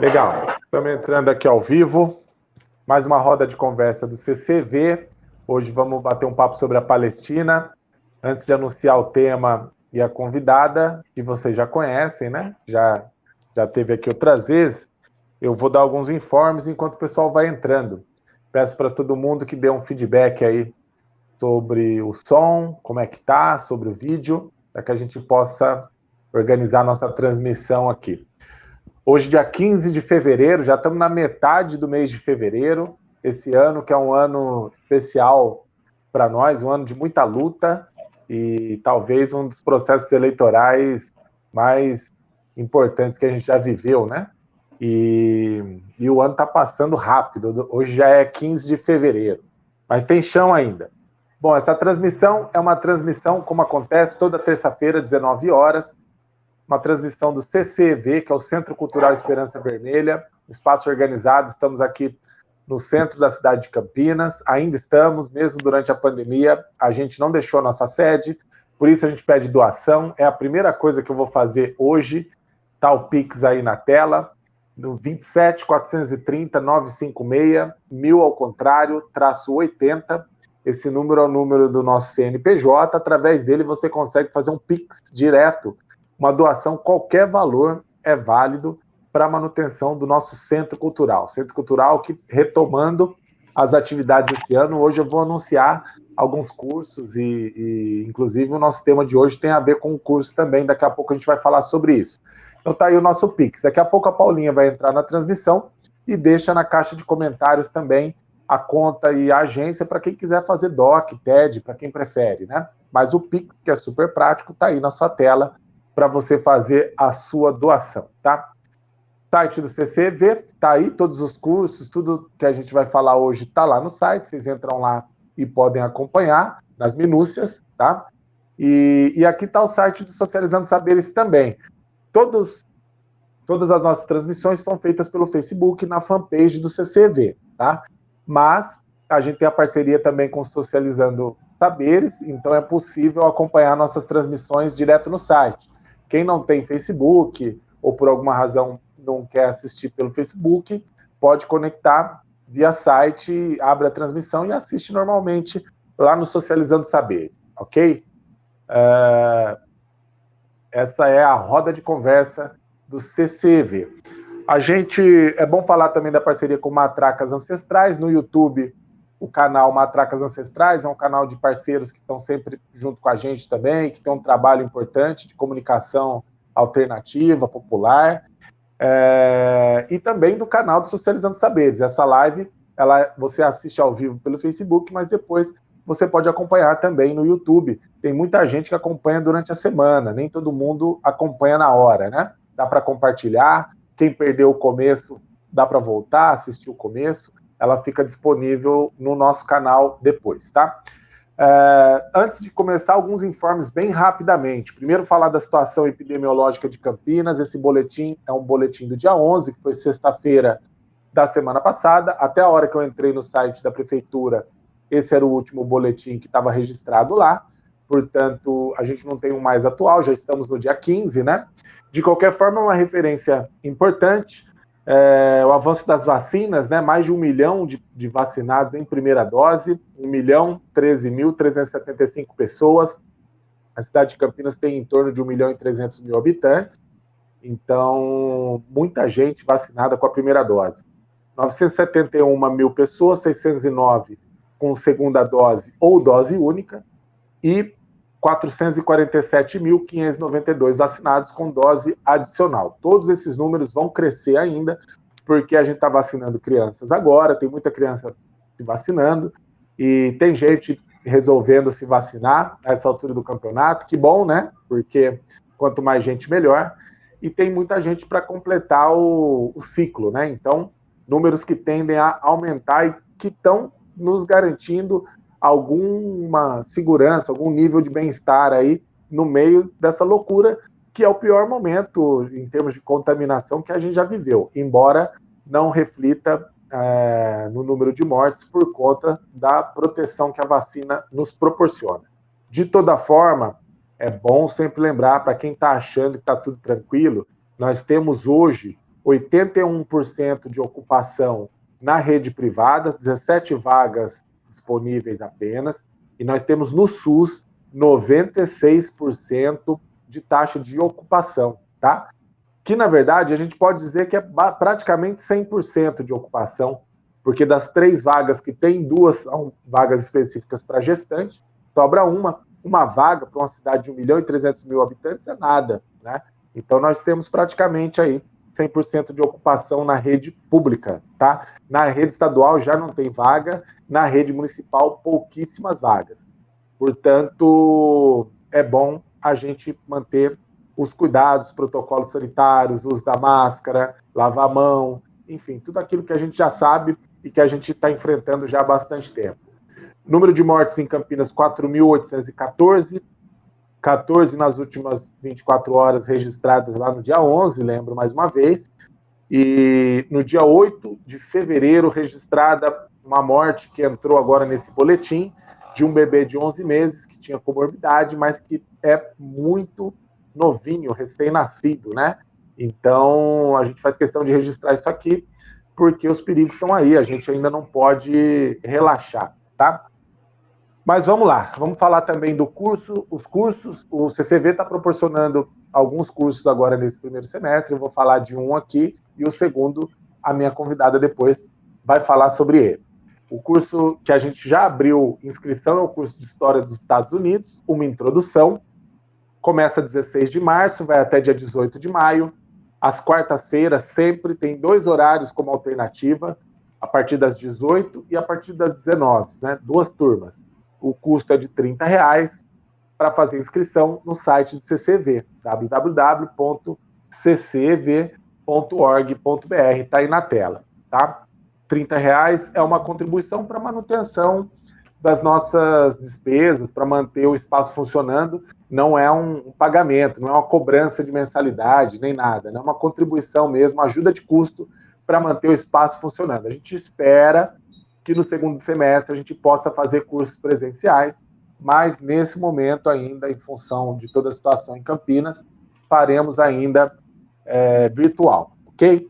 Legal. Estamos entrando aqui ao vivo. Mais uma roda de conversa do CCV. Hoje vamos bater um papo sobre a Palestina. Antes de anunciar o tema e a convidada, que vocês já conhecem, né? Já, já teve aqui outras vezes. Eu vou dar alguns informes enquanto o pessoal vai entrando. Peço para todo mundo que dê um feedback aí sobre o som, como é que tá, sobre o vídeo, para que a gente possa organizar nossa transmissão aqui. Hoje, dia 15 de fevereiro, já estamos na metade do mês de fevereiro. Esse ano, que é um ano especial para nós, um ano de muita luta e talvez um dos processos eleitorais mais importantes que a gente já viveu, né? E, e o ano está passando rápido. Hoje já é 15 de fevereiro, mas tem chão ainda. Bom, essa transmissão é uma transmissão, como acontece toda terça-feira, 19 horas, uma transmissão do CCV, que é o Centro Cultural Esperança Vermelha, espaço organizado, estamos aqui no centro da cidade de Campinas, ainda estamos, mesmo durante a pandemia, a gente não deixou a nossa sede, por isso a gente pede doação, é a primeira coisa que eu vou fazer hoje, tá o Pix aí na tela, no 27 430 956, mil ao contrário, traço 80, esse número é o número do nosso CNPJ, através dele você consegue fazer um Pix direto uma doação, qualquer valor é válido para a manutenção do nosso centro cultural. Centro cultural que, retomando as atividades esse ano, hoje eu vou anunciar alguns cursos e, e, inclusive, o nosso tema de hoje tem a ver com o curso também, daqui a pouco a gente vai falar sobre isso. Então tá aí o nosso Pix. Daqui a pouco a Paulinha vai entrar na transmissão e deixa na caixa de comentários também a conta e a agência para quem quiser fazer DOC, TED, para quem prefere, né? Mas o Pix, que é super prático, tá aí na sua tela para você fazer a sua doação, tá? Site do CCV, tá aí todos os cursos, tudo que a gente vai falar hoje tá lá no site, vocês entram lá e podem acompanhar nas minúcias, tá? E, e aqui está o site do Socializando Saberes também. Todos, todas as nossas transmissões são feitas pelo Facebook na fanpage do CCV, tá? Mas a gente tem a parceria também com Socializando Saberes, então é possível acompanhar nossas transmissões direto no site. Quem não tem Facebook ou por alguma razão não quer assistir pelo Facebook, pode conectar via site, abre a transmissão e assiste normalmente lá no Socializando Saberes, ok? Uh, essa é a roda de conversa do CCV. A gente, é bom falar também da parceria com Matracas Ancestrais, no YouTube o canal Matracas Ancestrais é um canal de parceiros que estão sempre junto com a gente também, que tem um trabalho importante de comunicação alternativa, popular, é, e também do canal do Socializando Saberes. Essa live, ela, você assiste ao vivo pelo Facebook, mas depois você pode acompanhar também no YouTube. Tem muita gente que acompanha durante a semana, nem todo mundo acompanha na hora, né? Dá para compartilhar, quem perdeu o começo, dá para voltar, assistir o começo ela fica disponível no nosso canal depois, tá? É, antes de começar, alguns informes bem rapidamente. Primeiro, falar da situação epidemiológica de Campinas. Esse boletim é um boletim do dia 11, que foi sexta-feira da semana passada. Até a hora que eu entrei no site da prefeitura, esse era o último boletim que estava registrado lá. Portanto, a gente não tem um mais atual, já estamos no dia 15, né? De qualquer forma, é uma referência importante é, o avanço das vacinas, né, mais de um milhão de, de vacinados em primeira dose, 1 milhão 13.375 pessoas. A cidade de Campinas tem em torno de 1 milhão e 300 mil habitantes, então muita gente vacinada com a primeira dose. 971 mil pessoas, 609 com segunda dose ou dose única, e 447.592 vacinados com dose adicional. Todos esses números vão crescer ainda, porque a gente está vacinando crianças agora, tem muita criança se vacinando, e tem gente resolvendo se vacinar nessa altura do campeonato, que bom, né? Porque quanto mais gente, melhor. E tem muita gente para completar o, o ciclo, né? Então, números que tendem a aumentar e que estão nos garantindo alguma segurança, algum nível de bem-estar aí no meio dessa loucura, que é o pior momento em termos de contaminação que a gente já viveu, embora não reflita é, no número de mortes por conta da proteção que a vacina nos proporciona. De toda forma, é bom sempre lembrar para quem está achando que está tudo tranquilo, nós temos hoje 81% de ocupação na rede privada, 17 vagas disponíveis apenas, e nós temos no SUS 96% de taxa de ocupação, tá? Que na verdade a gente pode dizer que é praticamente 100% de ocupação, porque das três vagas que tem, duas são vagas específicas para gestante, sobra uma, uma vaga para uma cidade de 1 milhão e 300 mil habitantes é nada, né? Então nós temos praticamente aí 100% de ocupação na rede pública, tá? Na rede estadual já não tem vaga, na rede municipal pouquíssimas vagas. Portanto, é bom a gente manter os cuidados, os protocolos sanitários, uso da máscara, lavar a mão, enfim, tudo aquilo que a gente já sabe e que a gente está enfrentando já há bastante tempo. Número de mortes em Campinas, 4.814, 14 nas últimas 24 horas registradas lá no dia 11, lembro mais uma vez, e no dia 8 de fevereiro registrada uma morte que entrou agora nesse boletim de um bebê de 11 meses que tinha comorbidade, mas que é muito novinho, recém-nascido, né? Então, a gente faz questão de registrar isso aqui, porque os perigos estão aí, a gente ainda não pode relaxar, tá? Mas vamos lá, vamos falar também do curso, os cursos, o CCV está proporcionando alguns cursos agora nesse primeiro semestre, eu vou falar de um aqui, e o segundo, a minha convidada depois vai falar sobre ele. O curso que a gente já abriu inscrição é o curso de História dos Estados Unidos, uma introdução, começa 16 de março, vai até dia 18 de maio, às quartas-feiras sempre tem dois horários como alternativa, a partir das 18 e a partir das 19, né? duas turmas. O custo é de 30 reais para fazer inscrição no site do CCV, www.ccv.org.br, está aí na tela, tá? 30 reais é uma contribuição para manutenção das nossas despesas, para manter o espaço funcionando, não é um pagamento, não é uma cobrança de mensalidade, nem nada, é uma contribuição mesmo, ajuda de custo para manter o espaço funcionando. A gente espera que no segundo semestre a gente possa fazer cursos presenciais, mas nesse momento ainda, em função de toda a situação em Campinas, faremos ainda é, virtual, ok?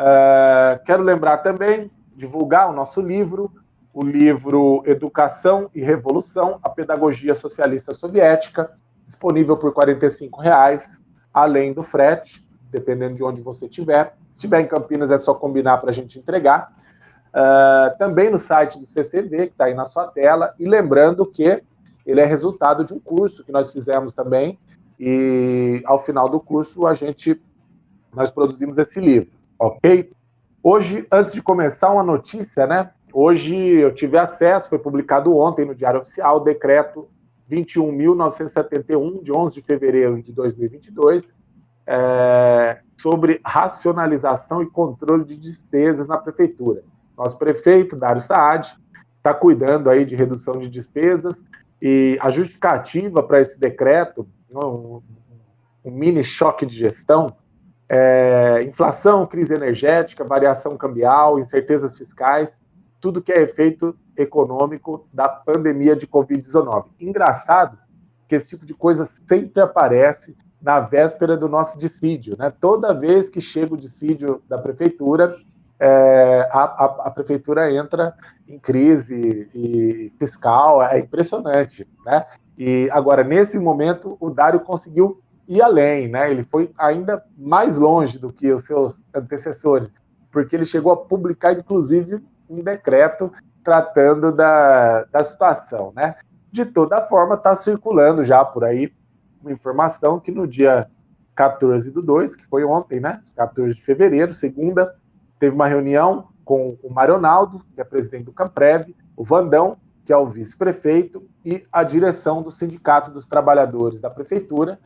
Uh, quero lembrar também, divulgar o nosso livro, o livro Educação e Revolução, a Pedagogia Socialista Soviética, disponível por R$ 45,00, além do frete, dependendo de onde você estiver. Se estiver em Campinas, é só combinar para a gente entregar. Uh, também no site do CCV, que está aí na sua tela, e lembrando que ele é resultado de um curso que nós fizemos também, e ao final do curso a gente, nós produzimos esse livro, ok? Hoje, antes de começar, uma notícia, né? Hoje eu tive acesso, foi publicado ontem no Diário Oficial, o decreto 21.971, de 11 de fevereiro de 2022, é, sobre racionalização e controle de despesas na prefeitura. Nosso prefeito, Dário Saad, está cuidando aí de redução de despesas e a justificativa para esse decreto, um, um, mini choque de gestão, é inflação, crise energética, variação cambial, incertezas fiscais, tudo que é efeito econômico da pandemia de Covid-19. Engraçado que esse tipo de coisa sempre aparece na véspera do nosso dissídio. Né? Toda vez que chega o dissídio da prefeitura, é, a, a, a, prefeitura entra em crise e fiscal, é impressionante, né? E agora, nesse momento, o Dário conseguiu ir além, né? Ele foi ainda mais longe do que os seus antecessores, porque ele chegou a publicar, inclusive, um decreto tratando da, da situação, né? De toda forma, está circulando já por aí uma informação que no dia 14 do 2, que foi ontem, né? 14 de fevereiro, segunda, teve uma reunião com o Maronaldo, que é presidente do Camprev, o Vandão, que é o vice-prefeito, e a direção do Sindicato dos Trabalhadores da Prefeitura.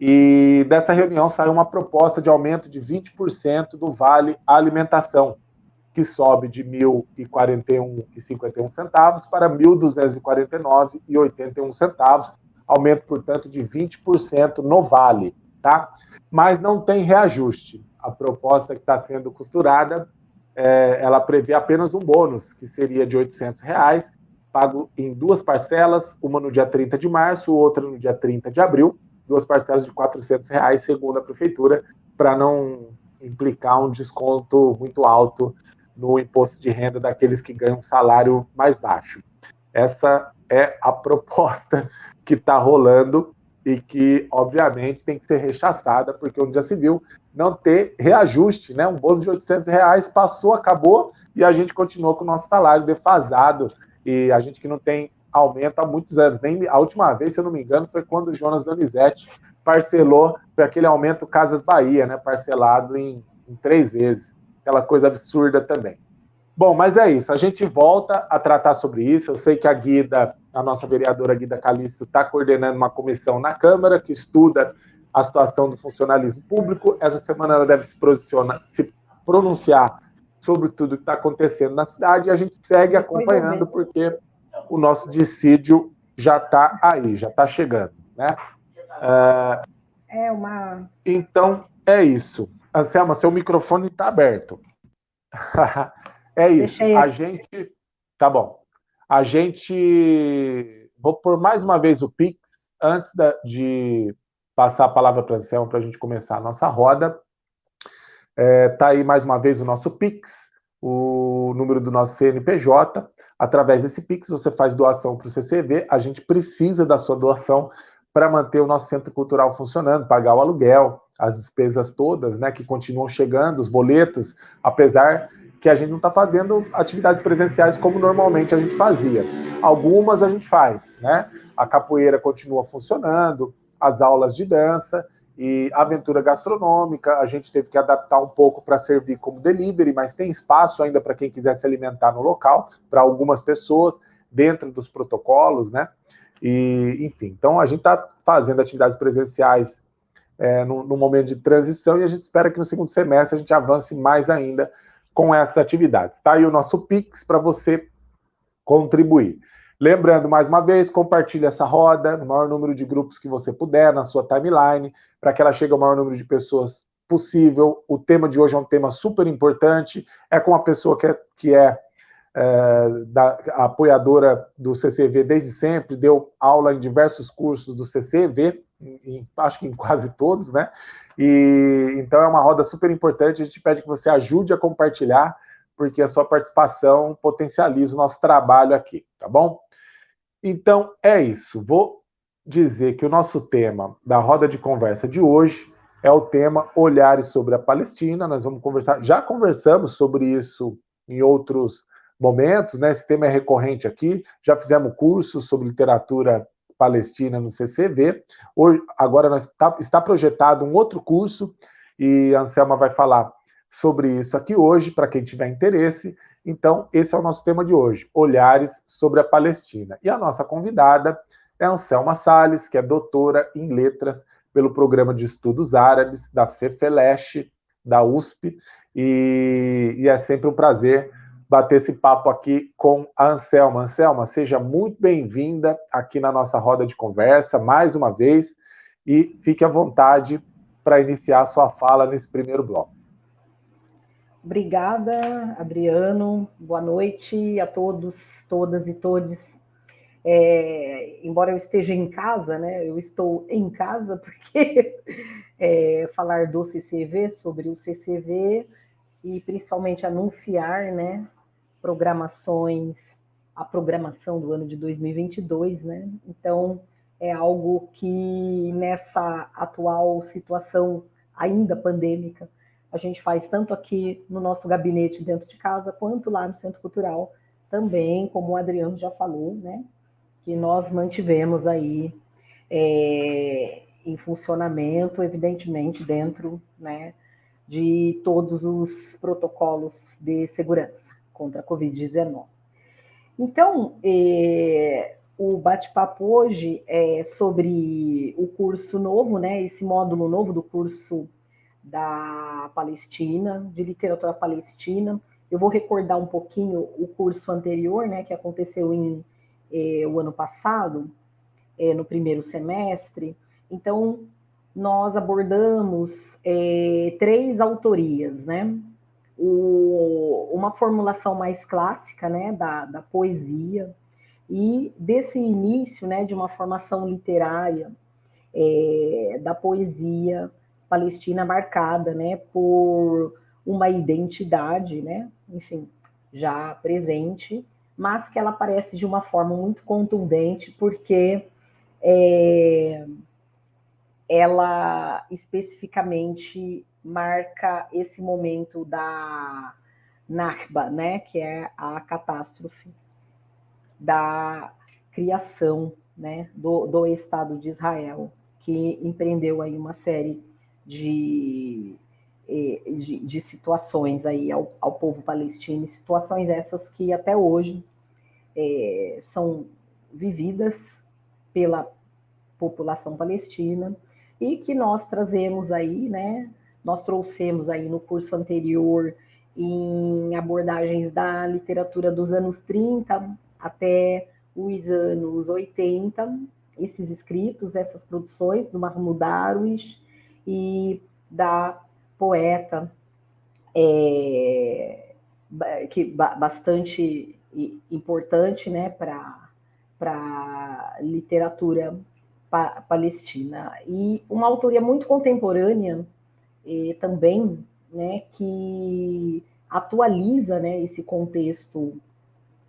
E dessa reunião saiu uma proposta de aumento de 20% do Vale Alimentação, que sobe de R$ 1.041,51 para R$ 1.249,81, aumento, portanto, de 20% no Vale, tá? Mas não tem reajuste a proposta que está sendo costurada, é, ela prevê apenas um bônus, que seria de 800 reais, pago em duas parcelas, uma no dia 30 de março, outra no dia 30 de abril, duas parcelas de 400 reais, segundo a prefeitura, para não implicar um desconto muito alto no imposto de renda daqueles que ganham um salário mais baixo. Essa é a proposta que está rolando e que, obviamente, tem que ser rechaçada, porque onde já se viu não ter reajuste, né? Um bolo de 800 reais passou, acabou, e a gente continuou com o nosso salário defasado, e a gente que não tem aumento há muitos anos. Nem, a última vez, se eu não me engano, foi quando o Jonas Donizete parcelou, foi aquele aumento Casas Bahia, né? Parcelado em, em três vezes. Aquela coisa absurda também. Bom, mas é isso. A gente volta a tratar sobre isso. Eu sei que a Guida, a nossa vereadora Guida Calixto, está coordenando uma comissão na Câmara que estuda a situação do funcionalismo público. Essa semana ela deve se, se pronunciar sobre tudo que está acontecendo na cidade e a gente segue acompanhando porque o nosso dissídio já está aí, já está chegando, né? É, é uma. Então é isso. Anselma, seu microfone está aberto. é isso. A gente. Tá bom. A gente. Vou por mais uma vez o Pix, antes de passar a palavra para a Anselma para a gente começar a nossa roda. É, tá aí mais uma vez o nosso Pix, o número do nosso CNPJ. Através desse Pix, você faz doação para o CCV. A gente precisa da sua doação para manter o nosso centro cultural funcionando, pagar o aluguel, as despesas todas, né, que continuam chegando, os boletos, apesar que a gente não está fazendo atividades presenciais como normalmente a gente fazia. Algumas a gente faz, né? A capoeira continua funcionando, as aulas de dança e aventura gastronômica, a gente teve que adaptar um pouco para servir como delivery, mas tem espaço ainda para quem quiser se alimentar no local, para algumas pessoas, dentro dos protocolos, né? E, enfim, então a gente está fazendo atividades presenciais é, no, no, momento de transição e a gente espera que no segundo semestre a gente avance mais ainda com essas atividades. Está aí o nosso Pix para você contribuir. Lembrando, mais uma vez, compartilhe essa roda no maior número de grupos que você puder, na sua timeline, para que ela chegue ao maior número de pessoas possível. O tema de hoje é um tema super importante, é com uma pessoa que é, que é é, da, apoiadora do CCV desde sempre, deu aula em diversos cursos do CCV, em, acho que em quase todos, né? E então é uma roda super importante. A gente pede que você ajude a compartilhar, porque a sua participação potencializa o nosso trabalho aqui, tá bom? Então é isso. Vou dizer que o nosso tema da roda de conversa de hoje é o tema Olhares sobre a Palestina. Nós vamos conversar, já conversamos sobre isso em outros momentos, né? Esse tema é recorrente aqui. Já fizemos cursos sobre literatura palestina no CCV. Hoje, agora nós tá, está projetado um outro curso e a Anselma vai falar sobre isso aqui hoje, para quem tiver interesse. Então, esse é o nosso tema de hoje, Olhares sobre a Palestina. E a nossa convidada é Anselma Salles, que é doutora em letras pelo Programa de Estudos Árabes da FEFELESH, da USP, e, e é sempre um prazer bater esse papo aqui com a Anselma. Anselma, seja muito bem-vinda aqui na nossa roda de conversa, mais uma vez, e fique à vontade para iniciar a sua fala nesse primeiro bloco. Obrigada, Adriano. Boa noite a todos, todas e todos. É, embora eu esteja em casa, né, eu estou em casa porque é, falar do CCV, sobre o CCV, e principalmente anunciar né, programações, a programação do ano de 2022, né? Então, é algo que nessa atual situação ainda pandêmica, a gente faz tanto aqui no nosso gabinete dentro de casa, quanto lá no Centro Cultural, também, como o Adriano já falou, né? Que nós mantivemos aí é, em funcionamento, evidentemente, dentro né, de todos os protocolos de segurança contra a Covid-19. Então, é, o bate-papo hoje é sobre o curso novo, né, esse módulo novo do curso da Palestina, de literatura palestina. Eu vou recordar um pouquinho o curso anterior, né, que aconteceu em é, o ano passado, é, no primeiro semestre. Então, nós abordamos é, três autorias, né? o, uma formulação mais clássica né, da, da poesia e desse início né, de uma formação literária é, da poesia Palestina marcada, né, por uma identidade, né, enfim, já presente, mas que ela aparece de uma forma muito contundente, porque é, ela especificamente marca esse momento da Nakba, né, que é a catástrofe da criação né, do, do Estado de Israel, que empreendeu aí uma série de, eh, de, de situações aí ao, ao, povo palestino, situações essas que até hoje é, são vividas pela população palestina e que nós trazemos aí, né, nós trouxemos aí no curso anterior em abordagens da literatura dos anos 30 até os anos 80, esses escritos, essas produções do Mahmoud Darwish e da poeta é, que bastante importante né, para a literatura pa palestina. E uma autoria muito contemporânea também, né, que atualiza né, esse contexto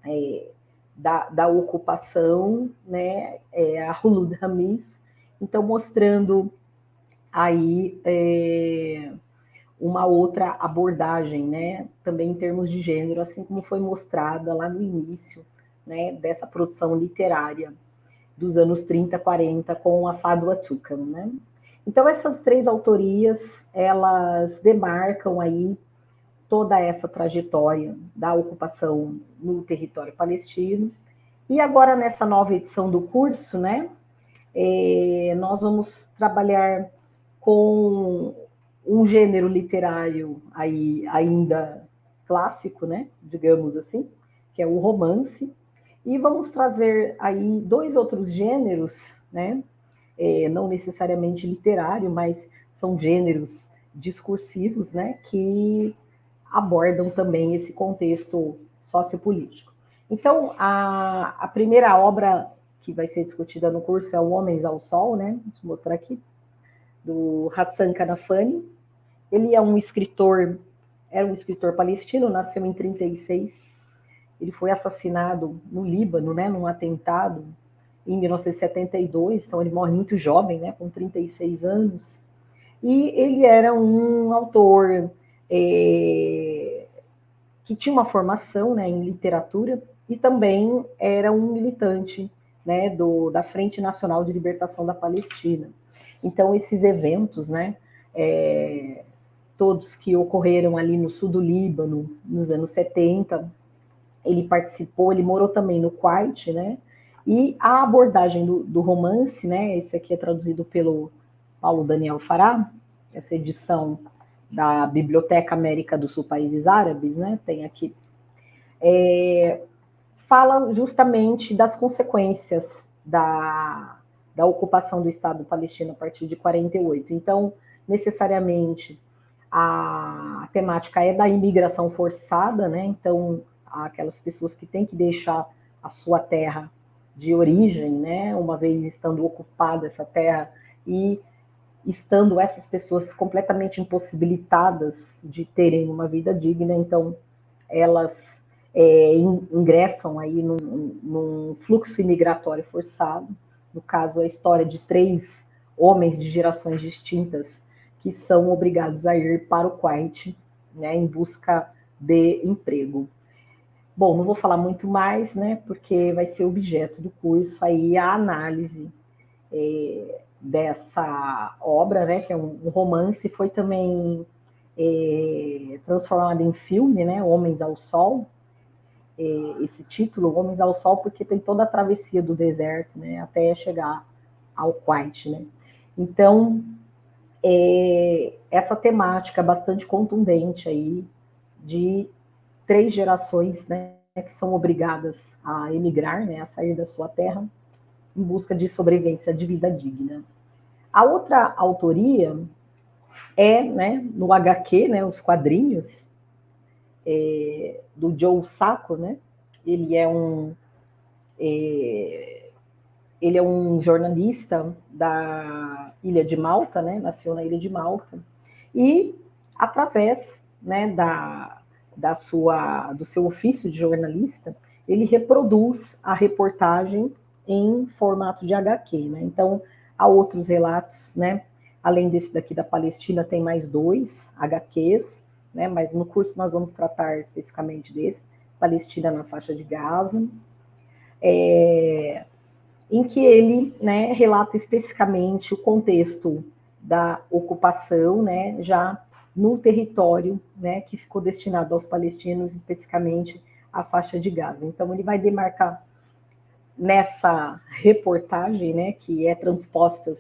é, da, da, ocupação, né, é, a Hulud Hamis, então mostrando aí é, uma outra abordagem, né, também em termos de gênero, assim como foi mostrada lá no início, né, dessa produção literária dos anos 30, 40, com a Fadwa Tukan, né. Então, essas três autorias, elas demarcam aí toda essa trajetória da ocupação no território palestino. E agora, nessa nova edição do curso, né, é, nós vamos trabalhar com um gênero literário aí ainda clássico, né, digamos assim, que é o romance, e vamos trazer aí dois outros gêneros, né, é, não necessariamente literário, mas são gêneros discursivos, né, que abordam também esse contexto sociopolítico. Então, a, a primeira obra que vai ser discutida no curso é O Homens ao Sol, né, deixa eu mostrar aqui, do Hassan Kanafani. Ele é um escritor, era um escritor palestino, nasceu em 36. Ele foi assassinado no Líbano, né, num atentado em 1972, então ele morre muito jovem, né, com 36 anos. E ele era um autor é, que tinha uma formação né, em literatura e também era um militante né, do, da Frente Nacional de Libertação da Palestina. Então, esses eventos, né, é, todos que ocorreram ali no sul do Líbano, nos anos 70, ele participou, ele morou também no Kuwait, né, e a abordagem do, do, romance, né, esse aqui é traduzido pelo Paulo Daniel Fará, essa edição da Biblioteca América do Sul Países Árabes, né, tem aqui, é, fala justamente das consequências da, da ocupação do Estado palestino a partir de 48. Então, necessariamente, a temática é da imigração forçada, né, então, aquelas pessoas que têm que deixar a sua terra de origem, né, uma vez estando ocupada essa terra e estando essas pessoas completamente impossibilitadas de terem uma vida digna, então elas é, ingressam aí num, num, fluxo imigratório forçado. No caso, a história de três homens de gerações distintas que são obrigados a ir para o Kuwait, né, em busca de emprego. Bom, não vou falar muito mais, né, porque vai ser objeto do curso aí a análise é, dessa obra, né, que é um, um romance, foi também é, transformado em filme, né, Homens ao Sol, esse título, Homens ao Sol, porque tem toda a travessia do deserto, né, até chegar ao Kuwait, né. Então, é, essa temática bastante contundente aí de três gerações, né, que são obrigadas a emigrar, né, a sair da sua terra, em busca de sobrevivência de vida digna. A outra autoria é, né, no HQ, né, os quadrinhos é, do Joe Sacco, né, ele é um é, ele é um jornalista da Ilha de Malta, né? Nasceu na Ilha de Malta e através, né, da, da sua do seu ofício de jornalista, ele reproduz a reportagem em formato de HQ, né? Então há outros relatos, né? Além desse daqui da Palestina, tem mais dois HQs, né? Mas no curso nós vamos tratar especificamente desse, Palestina na faixa de Gaza. É, em que ele né, relata especificamente o contexto da ocupação, né, já no território né, que ficou destinado aos palestinos, especificamente a faixa de Gaza. Então, ele vai demarcar nessa reportagem, né, que é transposta,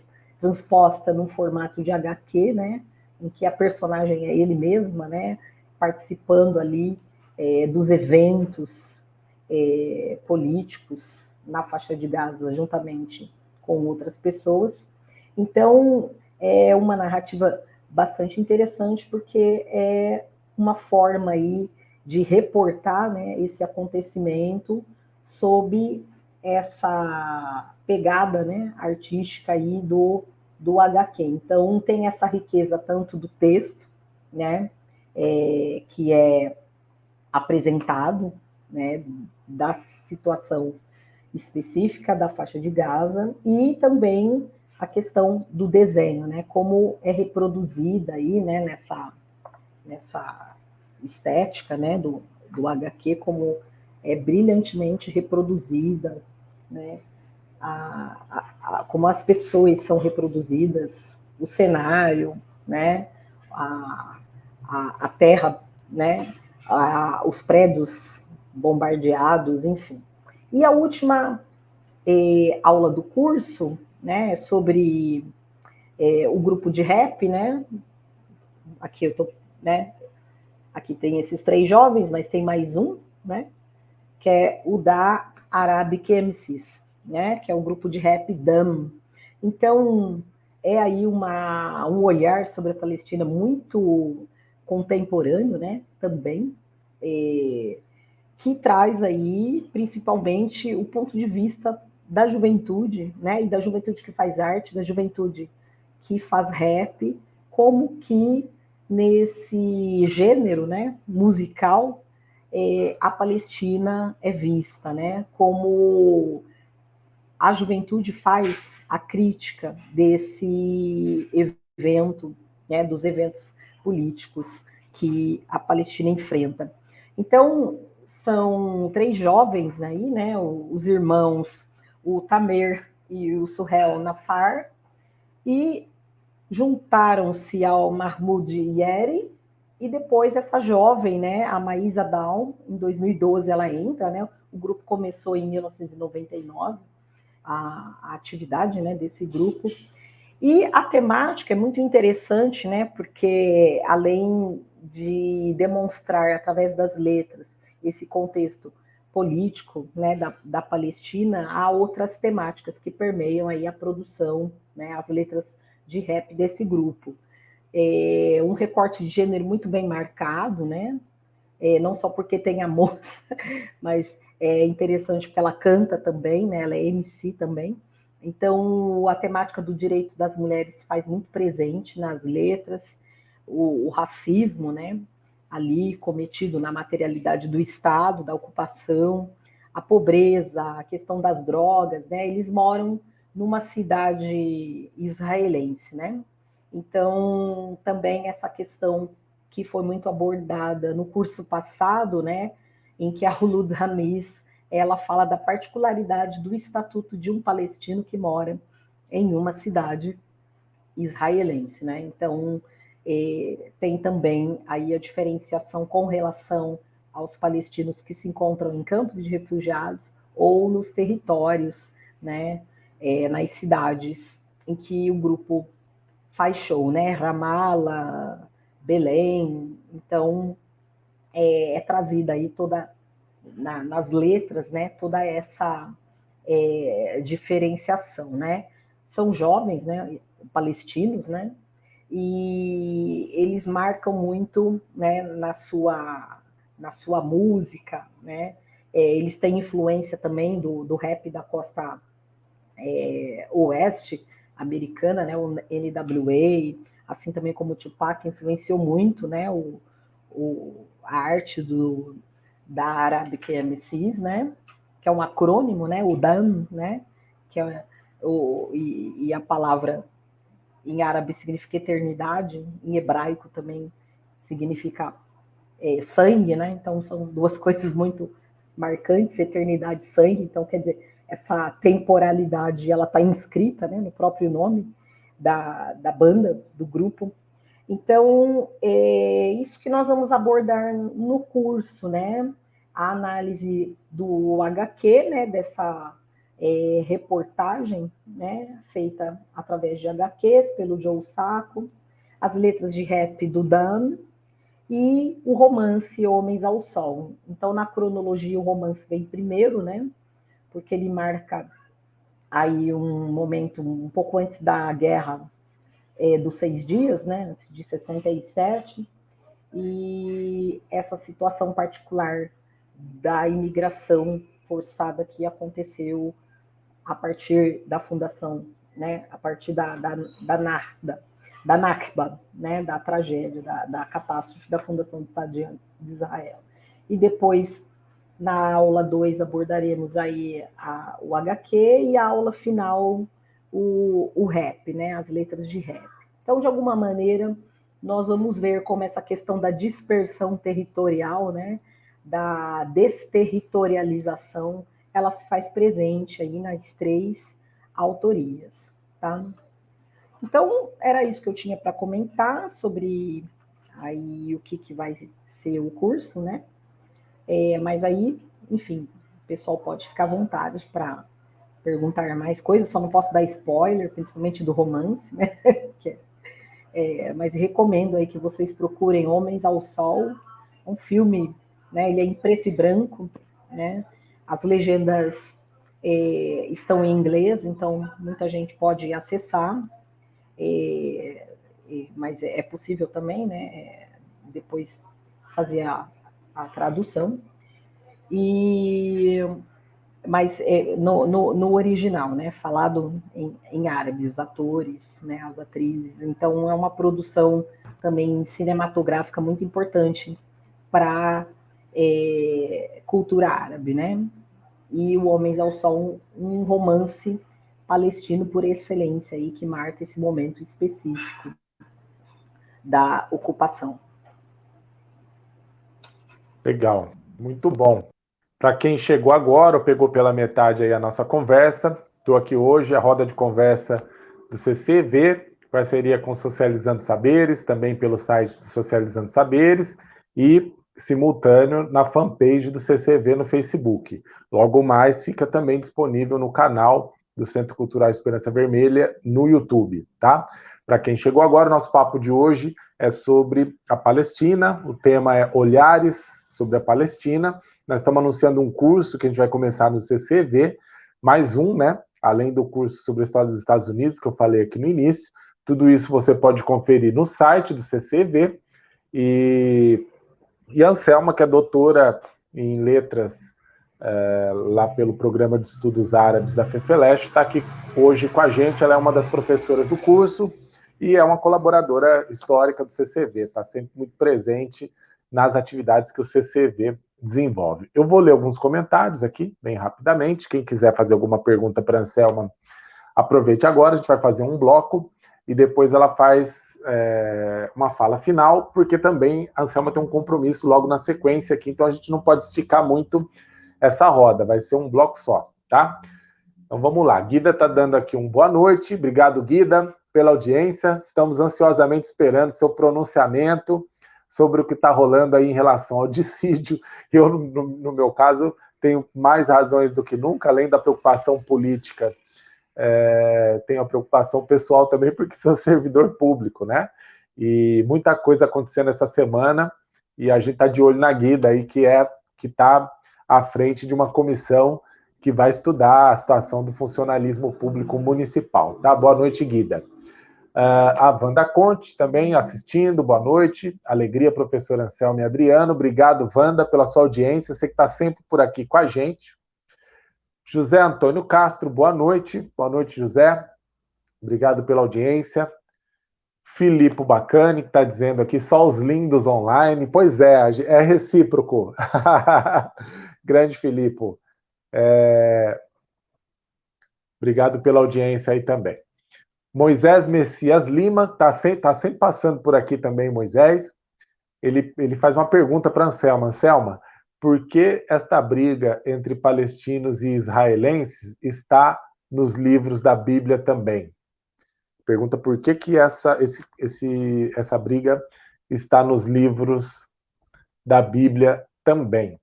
num formato de HQ, né, em que a personagem é ele mesma, né, participando ali é, dos eventos é, políticos na faixa de Gaza, juntamente com outras pessoas. Então, é uma narrativa bastante interessante, porque é uma forma aí de reportar né, esse acontecimento sob essa pegada né, artística aí do, do HQ. Então, tem essa riqueza tanto do texto, né, é, que é apresentado, né, da situação específica da faixa de Gaza e também a questão do desenho, né? Como é reproduzida aí, né? Nessa, nessa estética, né? Do, do HQ, como é brilhantemente reproduzida, né? A, a, como as pessoas são reproduzidas, o cenário, né? A, a, terra, né? Os prédios bombardeados, enfim. E a última eh, aula do curso, né, sobre eh, o grupo de rap, né? Aqui eu tô, né? Aqui tem esses três jovens, mas tem mais um, né? Que é o da Arabic MCs, né? Que é o grupo de rap DAM. Então, é aí uma, um olhar sobre a Palestina muito contemporâneo, né? Também. Eh, que traz aí principalmente o ponto de vista da juventude, né, e da juventude que faz arte, da juventude que faz rap, como que nesse gênero, né, musical, é, a Palestina é vista, né, como a juventude faz a crítica desse evento, né, dos eventos políticos que a Palestina enfrenta. Então, são três jovens aí, né? Os irmãos, o Tamer e o Suhel Nafar, e juntaram-se ao Mahmoud Yeri, e depois essa jovem, né, a Maísa Down, em 2012 ela entra, né? O grupo começou em 1999, a, a atividade, né, desse grupo. E a temática é muito interessante, né, porque além de demonstrar através das letras esse contexto político né, da, da Palestina, há outras temáticas que permeiam aí a produção, né, as letras de rap desse grupo. É um recorte de gênero muito bem marcado, né? É, não só porque tem a moça, mas é interessante porque ela canta também, né? Ela é MC também. Então, a temática do direito das mulheres se faz muito presente nas letras, o, o racismo, né? ali cometido na materialidade do Estado, da ocupação, a pobreza, a questão das drogas, né? Eles moram numa cidade israelense, né? Então, também essa questão que foi muito abordada no curso passado, né, em que a Hulud Hamis, ela fala da particularidade do estatuto de um palestino que mora em uma cidade israelense, né? Então, e tem também aí a diferenciação com relação aos palestinos que se encontram em campos de refugiados ou nos territórios, né, é, nas cidades em que o grupo faz show, né, Ramala, Belém, então é, é trazida aí toda na, nas letras, né, toda essa é, diferenciação, né, são jovens, né, palestinos, né, e eles marcam muito né, na, sua, na sua música, né? É, eles têm influência também do, do rap da costa é, oeste americana, né, o NWA, assim também como o Tupac influenciou muito, né, o, o, a arte do, da Arabic MCs, né, que é um acrônimo, né, o DAM, né, que é o, e, e a palavra em árabe significa eternidade, em hebraico também significa é, sangue, né? Então são duas coisas muito marcantes, eternidade e sangue. Então quer dizer essa temporalidade, ela está inscrita, né, no próprio nome da, da banda, do grupo. Então é isso que nós vamos abordar no curso, né? A análise do HQ, né? Dessa é, reportagem, né, feita através de HQs pelo Joe Sacco, as letras de rap do Dan e o romance Homens ao Sol. Então, na cronologia, o romance vem primeiro, né, porque ele marca aí um momento um pouco antes da guerra é, dos seis dias, né, antes de 67, e essa situação particular da imigração forçada que aconteceu a partir da fundação, né, a partir da, da, da, da, da Nakba, né, da tragédia, da, da catástrofe da fundação do Estado de Israel. E depois, na aula 2, abordaremos aí a, o HQ e a aula final, o, o rap, né, as letras de rap. Então, de alguma maneira, nós vamos ver como essa questão da dispersão territorial, né, da desterritorialização, ela se faz presente aí nas três autorias, tá? Então, era isso que eu tinha para comentar sobre aí o que, que vai ser o curso, né? É, mas aí, enfim, o pessoal pode ficar à vontade para perguntar mais coisas, só não posso dar spoiler, principalmente do romance, né? É, é, mas recomendo aí que vocês procurem Homens ao Sol, um filme, né? Ele é em preto e branco, né? As legendas é, estão em inglês, então muita gente pode acessar, é, é, mas é possível também, né? Depois fazer a, a tradução. E mas é, no, no, no, original, né, falado em, em árabe, os atores, né, as atrizes, então é uma produção também cinematográfica muito importante para é, cultura árabe, né? e o Homens ao Sol, um romance palestino por excelência aí que marca esse momento específico da ocupação. Legal, muito bom. Para quem chegou agora ou pegou pela metade aí a nossa conversa, estou aqui hoje, a roda de conversa do CCV, parceria com Socializando Saberes, também pelo site do Socializando Saberes, e simultâneo na fanpage do CCV no Facebook. Logo mais, fica também disponível no canal do Centro Cultural Esperança Vermelha no YouTube, tá? Para quem chegou agora, o nosso papo de hoje é sobre a Palestina, o tema é Olhares sobre a Palestina. Nós estamos anunciando um curso que a gente vai começar no CCV, mais um, né? Além do curso sobre a história dos Estados Unidos, que eu falei aqui no início. Tudo isso você pode conferir no site do CCV. E e a Anselma, que é doutora em letras é, lá pelo Programa de Estudos Árabes da FEFELESH, está aqui hoje com a gente. Ela é uma das professoras do curso e é uma colaboradora histórica do CCV, está sempre muito presente nas atividades que o CCV desenvolve. Eu vou ler alguns comentários aqui, bem rapidamente. Quem quiser fazer alguma pergunta para a Anselma, aproveite agora. A gente vai fazer um bloco e depois ela faz é, uma fala final, porque também a Anselma tem um compromisso logo na sequência aqui, então a gente não pode esticar muito essa roda, vai ser um bloco só, tá? Então vamos lá, Guida está dando aqui um boa noite, obrigado Guida pela audiência, estamos ansiosamente esperando seu pronunciamento sobre o que está rolando aí em relação ao dissídio, eu, no, no meu caso, tenho mais razões do que nunca, além da preocupação política é, tenho a preocupação pessoal também, porque sou servidor público, né? E muita coisa acontecendo essa semana, e a gente está de olho na Guida aí, que é que está à frente de uma comissão que vai estudar a situação do funcionalismo público municipal. Tá? Boa noite, Guida. Uh, a Wanda Conte também assistindo, boa noite. Alegria, professor Anselmo e Adriano. Obrigado, Wanda, pela sua audiência. Você que está sempre por aqui com a gente. José Antônio Castro, boa noite. Boa noite, José. Obrigado pela audiência. Filipe Bacani, que está dizendo aqui, só os lindos online. Pois é, é recíproco. Grande Filipe. É... Obrigado pela audiência aí também. Moisés Messias Lima, está sempre, tá sempre passando por aqui também, Moisés. Ele, ele faz uma pergunta para Anselma. Anselma, por que esta briga entre palestinos e israelenses está nos livros da Bíblia também? Pergunta por que, que essa, esse, esse, essa briga está nos livros da Bíblia também.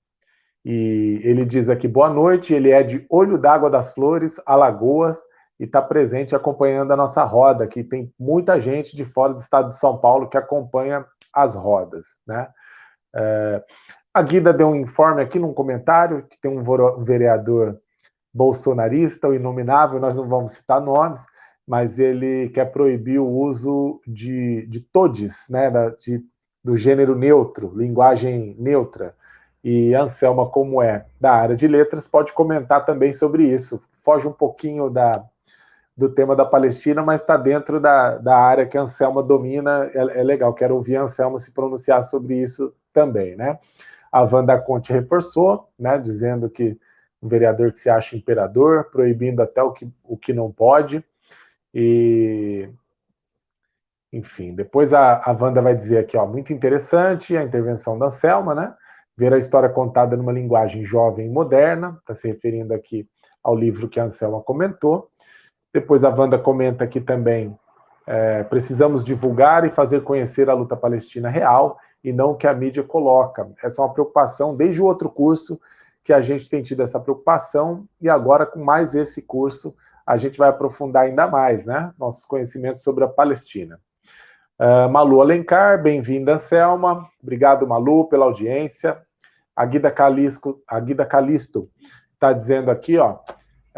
E ele diz aqui, boa noite, ele é de Olho d'Água das Flores, Alagoas, e está presente acompanhando a nossa roda, que tem muita gente de fora do estado de São Paulo que acompanha as rodas. Né? É, a Guida deu um informe aqui num comentário que tem um vereador bolsonarista, o inominável, nós não vamos citar nomes, mas ele quer proibir o uso de, de todes, né, da, de, do gênero neutro, linguagem neutra. E Anselma, como é da área de letras, pode comentar também sobre isso. Foge um pouquinho da, do tema da Palestina, mas está dentro da, da área que a Anselma domina. É, é legal, quero ouvir a Anselma se pronunciar sobre isso também, né? A Wanda Conte reforçou, né, dizendo que um vereador que se acha imperador, proibindo até o que, o que não pode. E, enfim, depois a, a Wanda vai dizer aqui, ó, muito interessante a intervenção da Selma, né? Ver a história contada numa linguagem jovem e moderna, está se referindo aqui ao livro que a Anselma comentou. Depois a Wanda comenta aqui também, é, precisamos divulgar e fazer conhecer a luta palestina real e não o que a mídia coloca. Essa é uma preocupação desde o outro curso que a gente tem tido essa preocupação e agora com mais esse curso a gente vai aprofundar ainda mais, né? Nossos conhecimentos sobre a Palestina. Uh, Malu Alencar, bem-vinda, Anselma. Obrigado, Malu, pela audiência. A Guida, Calisco, a Guida Calisto está dizendo aqui, ó,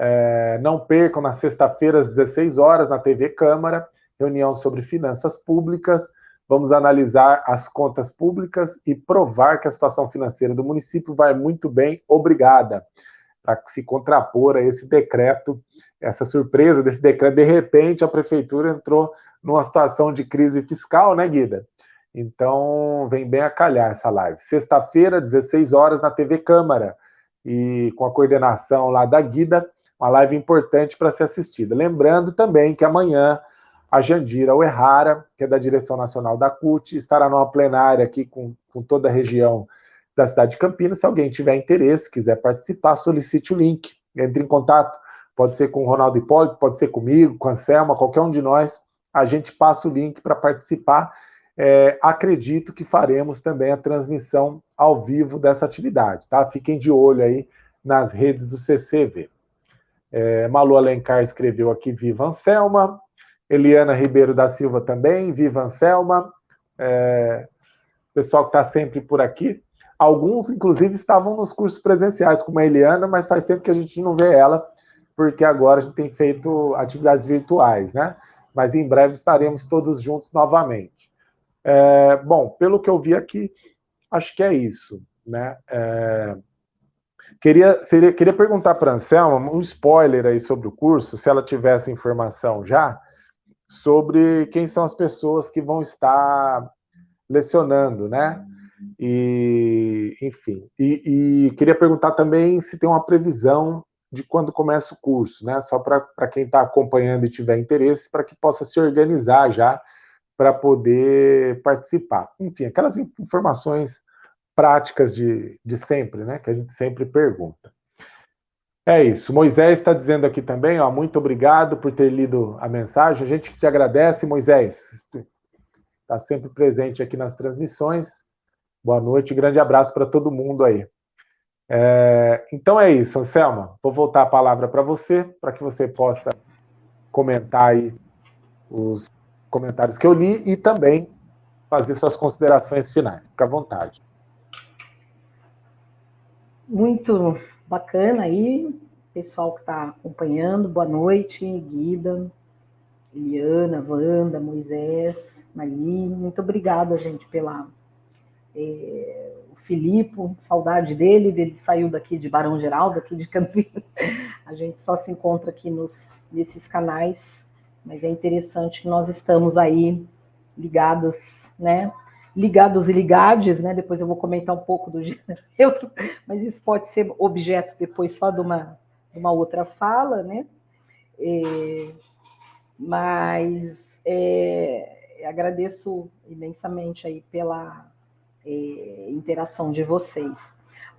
é, não percam na sexta-feira às 16 horas na TV Câmara, reunião sobre finanças públicas, vamos analisar as contas públicas e provar que a situação financeira do município vai muito bem, obrigada. Para se contrapor a esse decreto, essa surpresa desse decreto, de repente a prefeitura entrou numa situação de crise fiscal, né, Guida? Então, vem bem a calhar essa live. Sexta-feira, 16 horas, na TV Câmara, e com a coordenação lá da Guida, uma live importante para ser assistida. Lembrando também que amanhã a Jandira Uerrara, que é da direção nacional da CUT, estará numa plenária aqui com, com toda a região da cidade de Campinas. Se alguém tiver interesse, quiser participar, solicite o link. Entre em contato, pode ser com o Ronaldo Hipólito, pode ser comigo, com a Selma, qualquer um de nós. A gente passa o link para participar. É, acredito que faremos também a transmissão ao vivo dessa atividade, tá? Fiquem de olho aí nas redes do CCV. É, Malu Alencar escreveu aqui, Viva Anselma. Eliana Ribeiro da Silva também, viva Anselma, é, pessoal que está sempre por aqui. Alguns, inclusive, estavam nos cursos presenciais, como a Eliana, mas faz tempo que a gente não vê ela, porque agora a gente tem feito atividades virtuais, né? Mas em breve estaremos todos juntos novamente. É, bom, pelo que eu vi aqui, acho que é isso, né? É, queria, seria, queria perguntar para a Anselma um spoiler aí sobre o curso, se ela tivesse informação já, sobre quem são as pessoas que vão estar lecionando, né? E, enfim, e, e queria perguntar também se tem uma previsão de quando começa o curso, né? Só para quem está acompanhando e tiver interesse, para que possa se organizar já para poder participar. Enfim, aquelas informações práticas de, de sempre, né? Que a gente sempre pergunta. É isso. Moisés está dizendo aqui também, ó, muito obrigado por ter lido a mensagem. A gente que te agradece, Moisés. Está sempre presente aqui nas transmissões. Boa noite, grande abraço para todo mundo aí. É, então é isso, Anselma. Vou voltar a palavra para você, para que você possa comentar aí os comentários que eu li e também fazer suas considerações finais. Fique à vontade. Muito bacana aí, pessoal que está acompanhando, boa noite, Guida, Eliana, Wanda, Moisés, Mali, muito obrigada, gente, pela, é, o Filipe, saudade dele, ele saiu daqui de Barão Geraldo, daqui de Campinas. A gente só se encontra aqui nos, nesses canais, mas é interessante que nós estamos aí ligadas, né? Ligados e ligades, né? Depois eu vou comentar um pouco do gênero neutro, mas isso pode ser objeto depois só de uma, de uma outra fala, né? É, mas é, agradeço imensamente aí pela é, interação de vocês.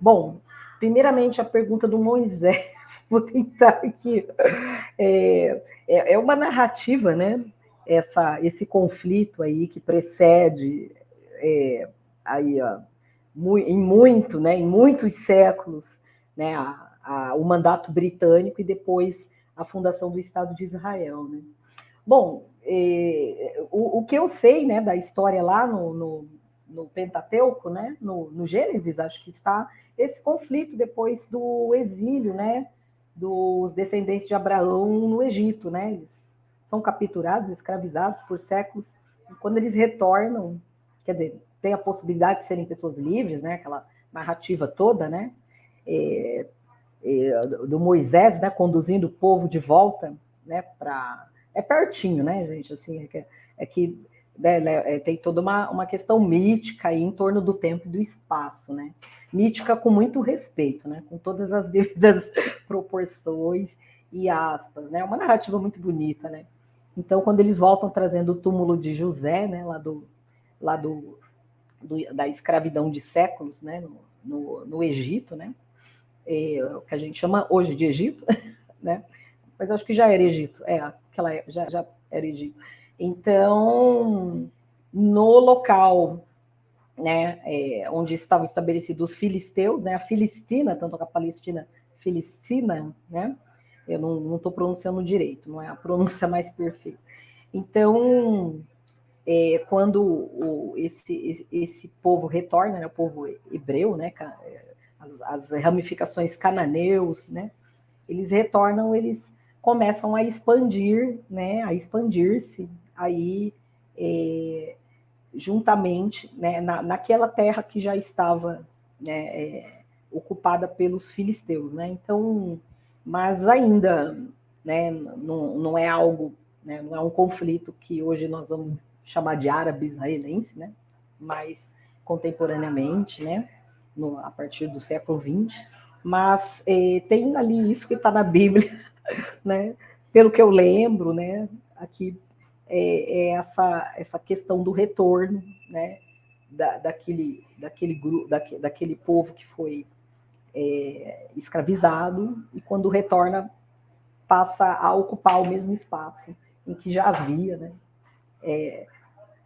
Bom, primeiramente a pergunta do Moisés, vou tentar aqui. É, é, é uma narrativa, né? Essa, esse conflito aí que precede é, aí, ó, em muito, né, em muitos séculos, né, a, a, o mandato britânico e depois a fundação do Estado de Israel. Né? Bom, é, o, o, que eu sei né, da história lá no, no, no Pentateuco, né, no, no, Gênesis, acho que está esse conflito depois do exílio, né, dos descendentes de Abraão no Egito, né, eles são capturados, escravizados por séculos, e quando eles retornam, quer dizer, tem a possibilidade de serem pessoas livres, né, aquela narrativa toda, né, é, é, do Moisés, né, conduzindo o povo de volta, né, para é pertinho, né, gente, assim, é que, é que né, né, é, tem toda uma, uma questão mítica aí em torno do tempo e do espaço, né? Mítica com muito respeito, né? Com todas as devidas proporções e aspas, né? Uma narrativa muito bonita, né? Então, quando eles voltam trazendo o túmulo de José, né? Lá do, lá do, do da escravidão de séculos, né? No, no, no Egito, né? É, o que a gente chama hoje de Egito, né? Mas acho que já era Egito, é, aquela já, já era Egito. Então, no local né, é, onde estavam estabelecidos os filisteus, né, a Filistina, tanto a Palestina Filistina, né, eu não estou pronunciando direito, não é a pronúncia mais perfeita. Então, é, quando o, esse, esse povo retorna, né, o povo hebreu, né, as, as ramificações cananeus, né, eles retornam, eles começam a expandir, né, a expandir-se aí é, juntamente né, na, naquela terra que já estava né, é, ocupada pelos filisteus, né? Então, mas ainda, né, não, não é algo, né, não é um conflito que hoje nós vamos chamar de árabe-israelense, né? Mas contemporaneamente, né, no, a partir do século XX, mas é, tem ali isso que está na Bíblia, né? Pelo que eu lembro, né? Aqui é, é essa, essa questão do retorno, né, da, daquele, daquele, grupo, daquele povo que foi é, escravizado, e quando retorna, passa a ocupar o mesmo espaço em que já havia, né, é,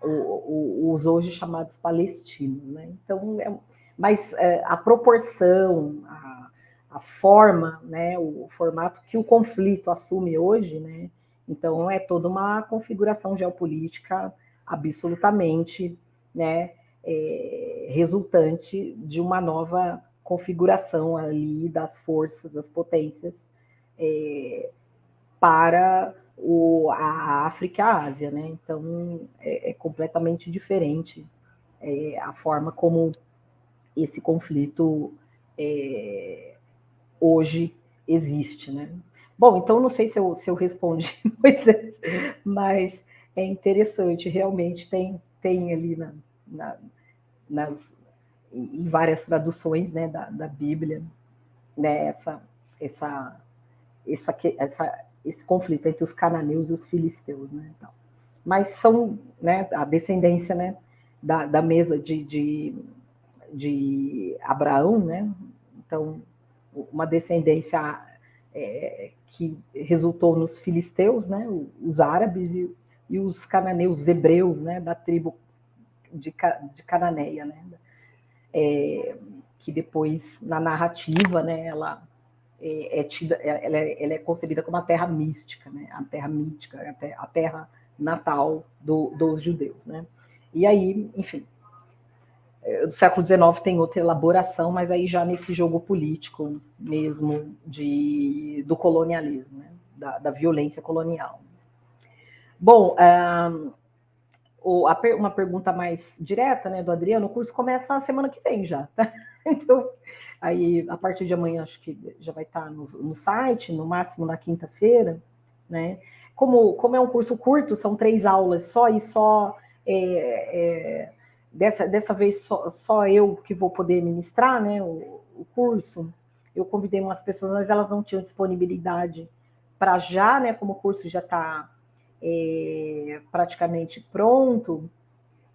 o, o, os hoje chamados palestinos. Né? Então, é, mas é, a proporção, a, a forma, né, o formato que o conflito assume hoje, né, então, é toda uma configuração geopolítica absolutamente né, é, resultante de uma nova configuração ali das forças, das potências é, para o, a África e a Ásia. Né? Então, é, é completamente diferente é, a forma como esse conflito é, hoje existe. Né? Bom, então não sei se eu, se eu respondi, Moisés, mas é interessante, realmente tem, tem ali na, na, nas, em várias traduções né, da, da Bíblia né, essa, essa, essa, essa, esse conflito entre os cananeus e os filisteus. Né, então. Mas são né, a descendência né, da, da mesa de, de, de Abraão, né, então uma descendência é, que resultou nos filisteus, né, os árabes e, e os cananeus, os hebreus, né, da tribo de, de Cananeia, né, é, que depois na narrativa, né, ela é, é tida, ela é, ela é, concebida como a terra mística, né, a terra mítica, a terra natal do, dos judeus, né. E aí, enfim, do século XIX tem outra elaboração, mas aí já nesse jogo político mesmo de, do colonialismo, né? da, da, violência colonial. Bom, um, uma pergunta mais direta, né, do Adriano, o curso começa a semana que vem já, tá? Então, aí, a partir de amanhã, acho que já vai estar no, no site, no máximo na quinta-feira, né? Como, como é um curso curto, são três aulas só, e só, é, é, dessa, dessa vez, só, só eu que vou poder ministrar, né, o, o curso, eu convidei umas pessoas, mas elas não tinham disponibilidade para já, né, como o curso já está é, praticamente pronto,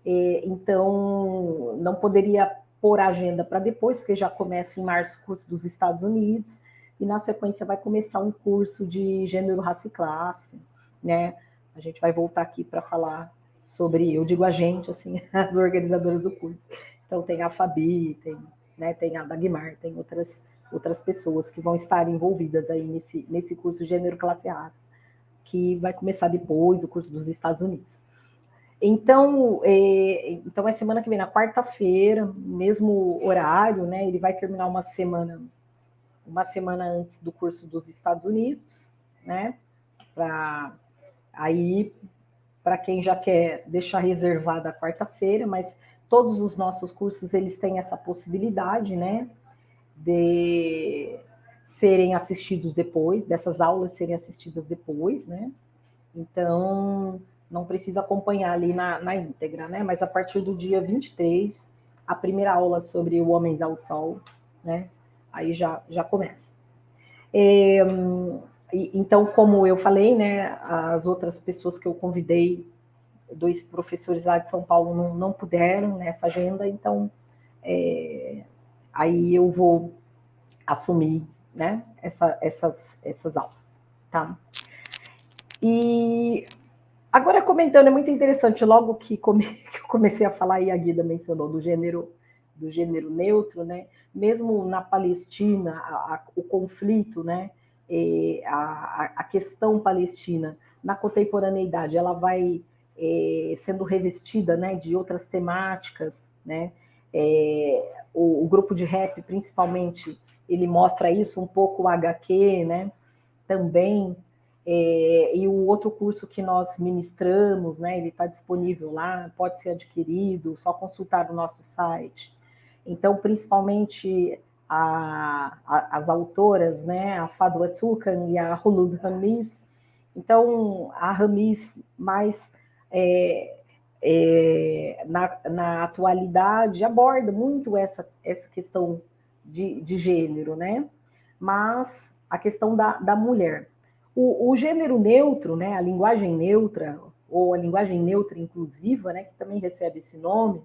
é, então não poderia pôr a agenda para depois, porque já começa em março o curso dos Estados Unidos, e na sequência vai começar um curso de gênero, raça e classe, né? A gente vai voltar aqui para falar sobre, eu digo a gente, assim, as organizadoras do curso. Então tem a Fabi, tem, né, tem a Dagmar, tem outras outras pessoas que vão estar envolvidas aí nesse, nesse curso Gênero Classe Raça, que vai começar depois, o curso dos Estados Unidos. Então, é, então é semana que vem, na quarta-feira, mesmo horário, né? Ele vai terminar uma semana, uma semana antes do curso dos Estados Unidos, né? Para aí, para quem já quer deixar reservada a quarta-feira, mas todos os nossos cursos eles têm essa possibilidade, né? de serem assistidos depois, dessas aulas serem assistidas depois, né? Então, não precisa acompanhar ali na, na íntegra, né? Mas a partir do dia 23, a primeira aula sobre o Homens ao Sol, né? Aí já, já começa. É, então, como eu falei, né? As outras pessoas que eu convidei, dois professores lá de São Paulo, não, não puderam nessa agenda, então é, aí eu vou assumir né, essa, essas, essas aulas, tá? E agora comentando, é muito interessante, logo que, come, que eu comecei a falar, e a Guida mencionou, do gênero, do gênero neutro, né? Mesmo na Palestina, a, a, o conflito, né? A, a, questão palestina na contemporaneidade, ela vai é, sendo revestida né, de outras temáticas, né? É, o, o, grupo de rap, principalmente, ele mostra isso um pouco o HQ, né? Também. É, e o outro curso que nós ministramos, né? Ele está disponível lá, pode ser adquirido, só consultar o nosso site. Então, principalmente a, a, as autoras, né? A Fadwa Tukan e a Hulud Hamis. Então, a Hamis mais é, é, na, na, atualidade aborda muito essa, essa questão de, de gênero, né? Mas a questão da, da mulher. O, o, gênero neutro, né, a linguagem neutra, ou a linguagem neutra inclusiva, né, que também recebe esse nome,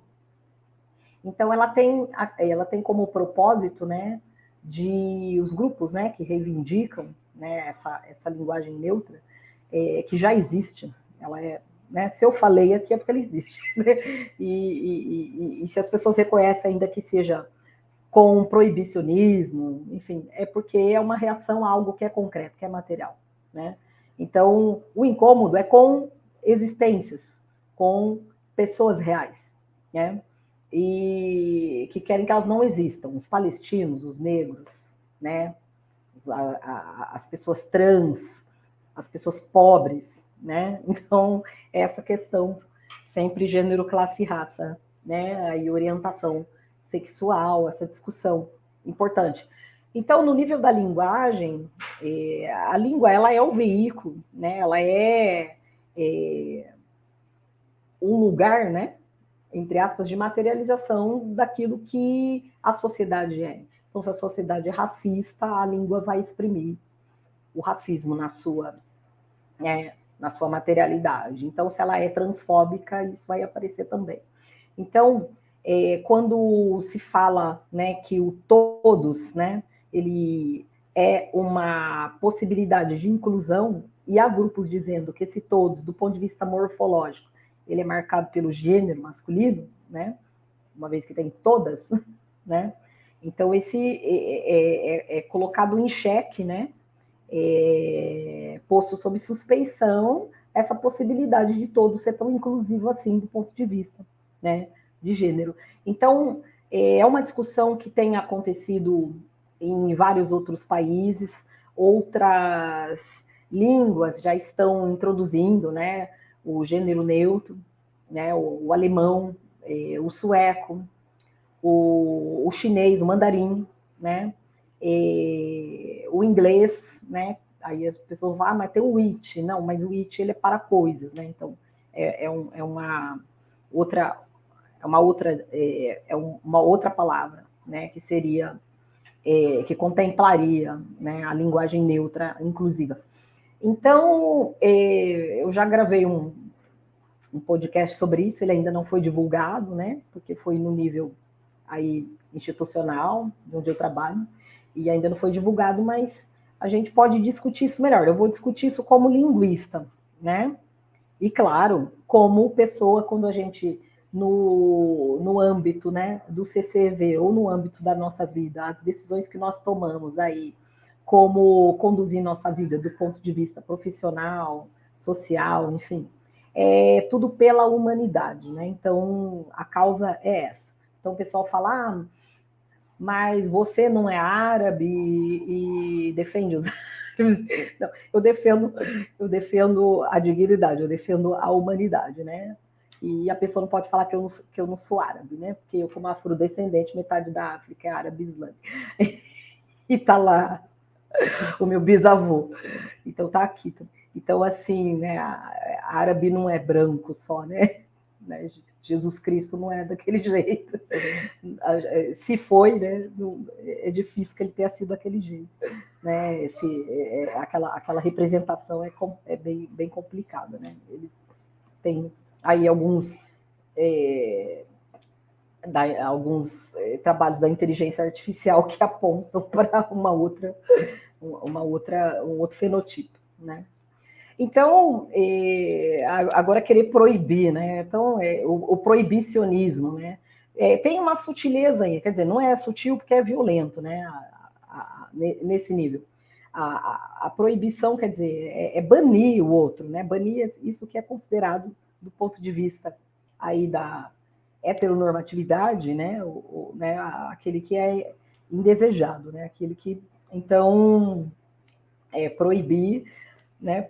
então ela tem, ela tem como propósito, né, de os grupos, né, que reivindicam, né, essa, essa linguagem neutra, é, que já existe, ela é né? Se eu falei aqui é porque ela existe. Né? E, e, e, e, se as pessoas reconhecem ainda que seja com proibicionismo, enfim, é porque é uma reação a algo que é concreto, que é material. Né? Então, o incômodo é com existências, com pessoas reais, né? E que querem que elas não existam, os palestinos, os negros, né? As, a, as pessoas trans, as pessoas pobres, né? Então, essa questão sempre gênero, classe e raça, né? E orientação sexual, essa discussão importante. Então, no nível da linguagem, é, a língua ela é o veículo, né? Ela é, é um lugar, né? Entre aspas, de materialização daquilo que a sociedade é. Então, se a sociedade é racista, a língua vai exprimir o racismo na sua é, na sua materialidade. Então, se ela é transfóbica, isso vai aparecer também. Então, é, quando se fala né, que o todos, né, ele é uma possibilidade de inclusão, e há grupos dizendo que esse todos, do ponto de vista morfológico, ele é marcado pelo gênero masculino, né, uma vez que tem todas, né, então esse é, é, é, é colocado em xeque, né, é, posto sob suspeição essa possibilidade de todo ser tão inclusivo assim do ponto de vista né, de gênero. Então, é uma discussão que tem acontecido em vários outros países, outras línguas já estão introduzindo né, o gênero neutro, né, o, o alemão, é, o sueco, o, o, chinês, o mandarim, né, o inglês, né, aí as pessoas vão, ah, mas tem o it, não, mas o it ele é para coisas, né, então é, é, um, é uma outra, é uma outra, é, é uma outra palavra, né, que seria, é, que contemplaria, né, a linguagem neutra inclusiva. Então, é, eu já gravei um, um podcast sobre isso, ele ainda não foi divulgado, né? Porque foi no nível aí institucional, onde eu trabalho, e ainda não foi divulgado, mas a gente pode discutir isso melhor. Eu vou discutir isso como linguista, né? E claro, como pessoa, quando a gente, no, no âmbito né, do CCV ou no âmbito da nossa vida, as decisões que nós tomamos aí, como conduzir nossa vida do ponto de vista profissional, social, enfim, é tudo pela humanidade, né? Então, a causa é essa. Então, o pessoal fala, ah, mas você não é árabe e, defende os. Não, eu defendo, eu defendo a dignidade, eu defendo a humanidade, né? E a pessoa não pode falar que eu não, que eu não sou árabe, né? Porque eu, como afrodescendente, metade da África é árabe islâmica. E tá lá o meu bisavô. Então tá aqui. Então, assim, né, árabe não é branco só, né? né? Jesus Cristo não é daquele jeito. Se foi, né, é difícil que ele tenha sido daquele jeito. Né? Esse, é, é, aquela, aquela representação é, é bem, bem complicada. Né? Ele tem aí alguns, é, da, alguns é, trabalhos da inteligência artificial que apontam para uma outra, uma outra, um outro fenotipo. Né? Então, é, agora querer proibir, né? Então, é, o, o, proibicionismo, né? Tem uma sutileza aí, quer dizer, não é sutil porque é violento, né? A, a, a, nesse nível. A, proibição, quer dizer, é, banir o outro, né? Banir isso que é considerado, do ponto de vista aí da heteronormatividade, né? O, o, né? Aquele que é indesejado, né? Aquele que, então, é, proibir né,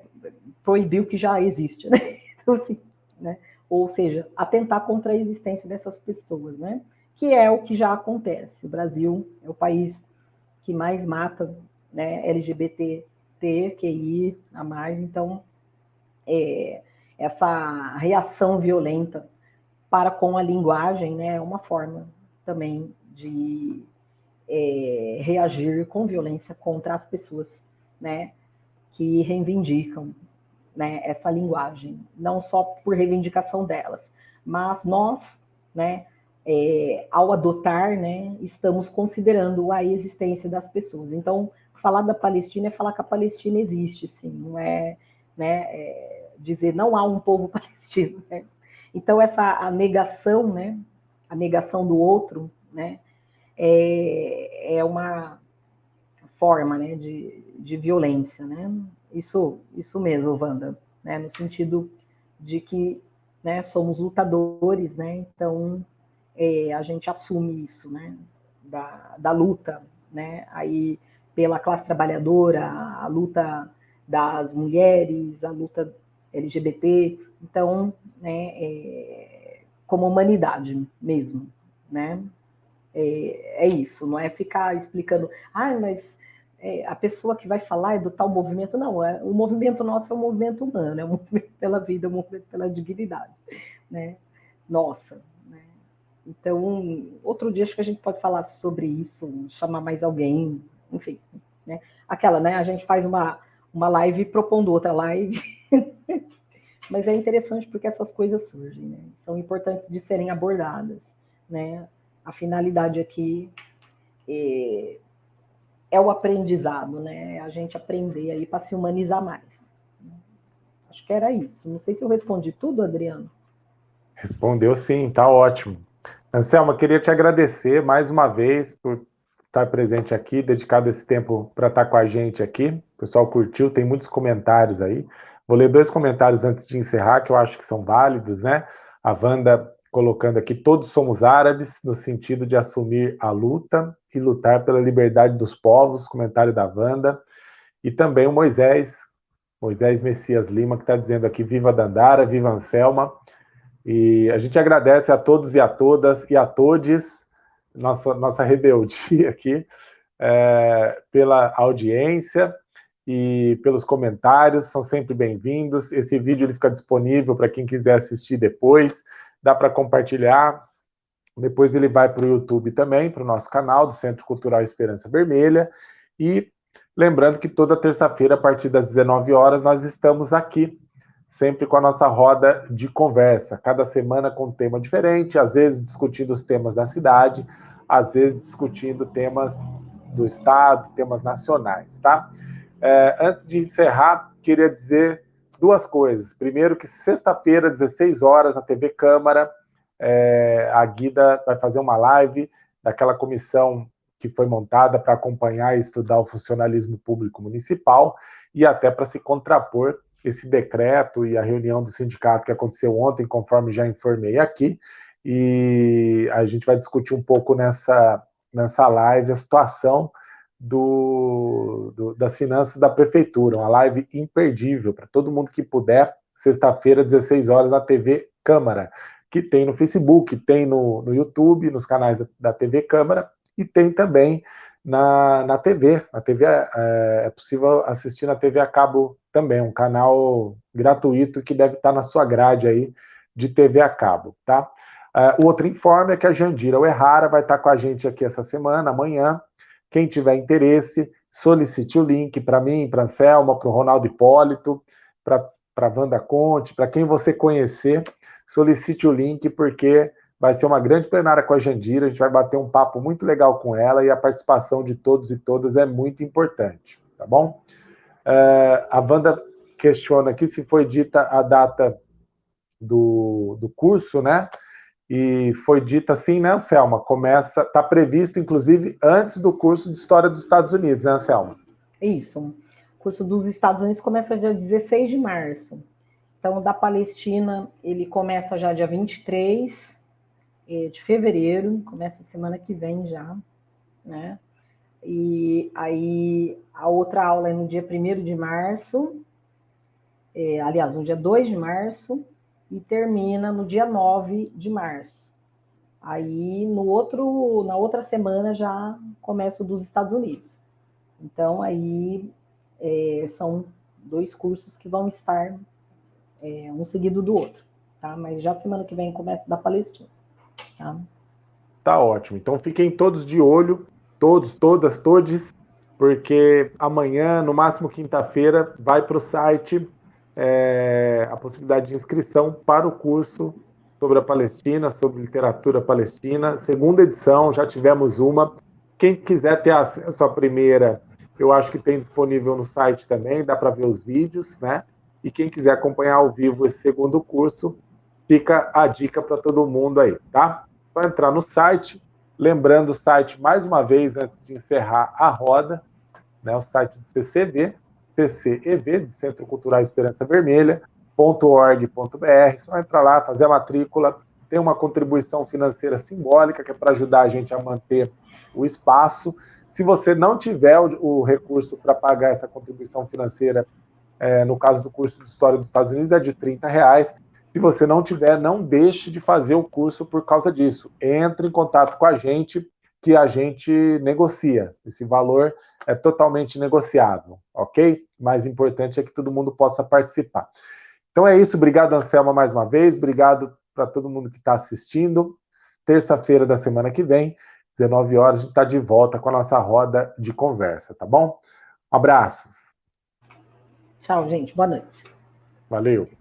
proibir o que já existe, né? Então, assim, né? Ou seja, atentar contra a existência dessas pessoas, né? Que é o que já acontece. O Brasil é o país que mais mata né, LGBT, QI a mais, então é, essa reação violenta para com a linguagem né, é uma forma também de é, reagir com violência contra as pessoas, né? que reivindicam né, essa linguagem, não só por reivindicação delas, mas nós, né, é, ao adotar, né, estamos considerando a existência das pessoas. Então, falar da Palestina é falar que a Palestina existe, sim, não é, né, é dizer não há um povo palestino. Né? Então, essa a negação, né, a negação do outro, né, é, é uma forma né, de, de violência, né? Isso, isso mesmo, Wanda, né? No sentido de que né, somos lutadores, né? Então é, a gente assume isso, né? Da, da luta, né? Aí pela classe trabalhadora, a luta das mulheres, a luta LGBT, então, né, é, como humanidade mesmo, né? É, é, isso, não é ficar explicando, ah, mas é, a pessoa que vai falar é do tal movimento, não, é, o movimento nosso é um movimento humano, é um movimento pela vida, é um movimento pela dignidade, né? Nossa, né? Então, outro dia acho que a gente pode falar sobre isso, chamar mais alguém, enfim, né? Aquela, né? A gente faz uma, uma live propondo outra live, mas é interessante porque essas coisas surgem, né? São importantes de serem abordadas, né? A finalidade aqui é é o aprendizado, né? A gente aprender aí para se humanizar mais. Acho que era isso. Não sei se eu respondi tudo, Adriano. Respondeu sim, tá ótimo. Anselma, queria te agradecer mais uma vez por estar presente aqui, dedicado esse tempo para estar com a gente aqui. O pessoal curtiu, tem muitos comentários aí. Vou ler dois comentários antes de encerrar, que eu acho que são válidos, né? A Wanda colocando aqui, todos somos árabes, no sentido de assumir a luta e lutar pela liberdade dos povos, comentário da Wanda, e também o Moisés, Moisés Messias Lima, que está dizendo aqui, viva Dandara, viva Anselma, E a gente agradece a todos e a todas e a todes, nossa, nossa rebeldia aqui, é, pela audiência e pelos comentários, são sempre bem-vindos. Esse vídeo ele fica disponível para quem quiser assistir depois, dá para compartilhar. Depois ele vai para o YouTube também, para o nosso canal do Centro Cultural Esperança Vermelha. E lembrando que toda terça-feira, a partir das 19 horas, nós estamos aqui, sempre com a nossa roda de conversa. Cada semana com um tema diferente, às vezes discutindo os temas da cidade, às vezes discutindo temas do Estado, temas nacionais, tá? É, antes de encerrar, queria dizer duas coisas. Primeiro, que sexta-feira, 16 horas, na TV Câmara, é, a Guida vai fazer uma live daquela comissão que foi montada para acompanhar e estudar o funcionalismo público municipal e até para se contrapor esse decreto e a reunião do sindicato que aconteceu ontem, conforme já informei aqui, e a gente vai discutir um pouco nessa, nessa live a situação do, do, das finanças da prefeitura, uma live imperdível para todo mundo que puder, sexta-feira, 16 horas, na TV Câmara que tem no Facebook, tem no, no YouTube, nos canais da, da TV Câmara, e tem também na, na TV. A TV é, é, possível assistir na TV a cabo também, um canal gratuito que deve estar na sua grade aí de TV a cabo, tá? Uh, o outro informe é que a Jandira Uerrara vai estar com a gente aqui essa semana, amanhã. Quem tiver interesse, solicite o link para mim, para Anselma, para o Ronaldo Hipólito, para a Wanda Conte, para quem você conhecer, solicite o link, porque vai ser uma grande plenária com a Jandira, a gente vai bater um papo muito legal com ela, e a participação de todos e todas é muito importante, tá bom? Uh, a Wanda questiona aqui se foi dita a data do, do curso, né? E foi dita sim, né, Anselma? Começa, está previsto, inclusive, antes do curso de História dos Estados Unidos, né, Anselma? Isso. O curso dos Estados Unidos começa dia 16 de março. Então, da Palestina, ele começa já dia 23 eh, de fevereiro, começa semana que vem já, né? E aí, a outra aula é no dia 1 de março, é, aliás, no dia 2 de março, e termina no dia 9 de março. Aí, no outro, na outra semana, já começa o dos Estados Unidos. Então, aí, é, são dois cursos que vão estar é, um seguido do outro, tá? Mas já semana que vem começa da Palestina, tá? Tá ótimo. Então fiquem todos de olho, todos, todas, todos, porque amanhã, no máximo quinta-feira, vai para o site é, a possibilidade de inscrição para o curso sobre a Palestina, sobre literatura palestina. Segunda edição, já tivemos uma. Quem quiser ter acesso à primeira, eu acho que tem disponível no site também, dá para ver os vídeos, né? E quem quiser acompanhar ao vivo esse segundo curso, fica a dica para todo mundo aí, tá? Só entrar no site, lembrando o site mais uma vez antes de encerrar a roda, né, o site do CCV, CCEV, de Centro Cultural Esperança Vermelha, .org.br, só entrar lá, fazer a matrícula, tem uma contribuição financeira simbólica que é para ajudar a gente a manter o espaço. Se você não tiver o, o recurso para pagar essa contribuição financeira é, no caso do curso de História dos Estados Unidos, é de 30 reais. Se você não tiver, não deixe de fazer o curso por causa disso. Entre em contato com a gente, que a gente negocia. Esse valor é totalmente negociável, ok? Mais importante é que todo mundo possa participar. Então é isso, obrigado, Anselma, mais uma vez, obrigado para todo mundo que está assistindo. Terça-feira da semana que vem, 19 horas, a gente está de volta com a nossa roda de conversa, tá bom? Abraços. Tchau, gente. Boa noite. Valeu.